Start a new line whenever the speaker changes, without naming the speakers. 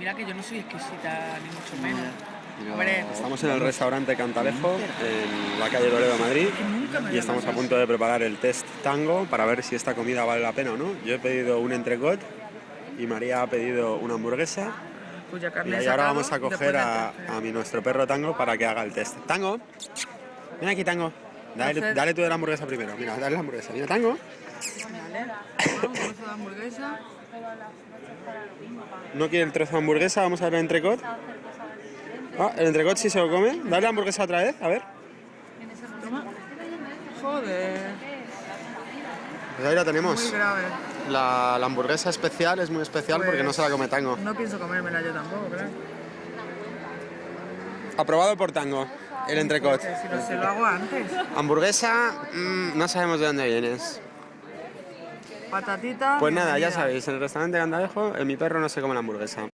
mira que yo no soy exquisita, ni mucho menos. Hombre,
Estamos en el restaurante Cantalejo, en la calle Toledo, Madrid, y estamos a punto de preparar el test tango para ver si esta comida vale la pena o no. Yo he pedido un entrecot y María ha pedido una hamburguesa.
cuya
Y
carne
ahora vamos a coger a, a mi nuestro perro Tango para que haga el test. Tango, ven aquí Tango. Dale,
Hacer-
dale tú de la hamburguesa primero. Mira, dale la hamburguesa. Mira, Tango.
Vamos, hamburguesa.
No quiere el trozo de hamburguesa, vamos a ver el entrecot. Ah, el entrecot sí se lo come. Dale la hamburguesa otra vez, a ver.
Toma. Joder,
Pues ahí la
muy
tenemos.
grave.
La, la hamburguesa especial es muy especial porque no se la come Tango.
No pienso comérmela yo tampoco, claro.
Aprobado por Tango, el entrecot.
Si no se lo hago antes.
Hamburguesa, mm, no sabemos de dónde vienes.
Patatita.
Pues nada, ya sabéis, en el restaurante Candalejo, eh, mi perro no se come la hamburguesa.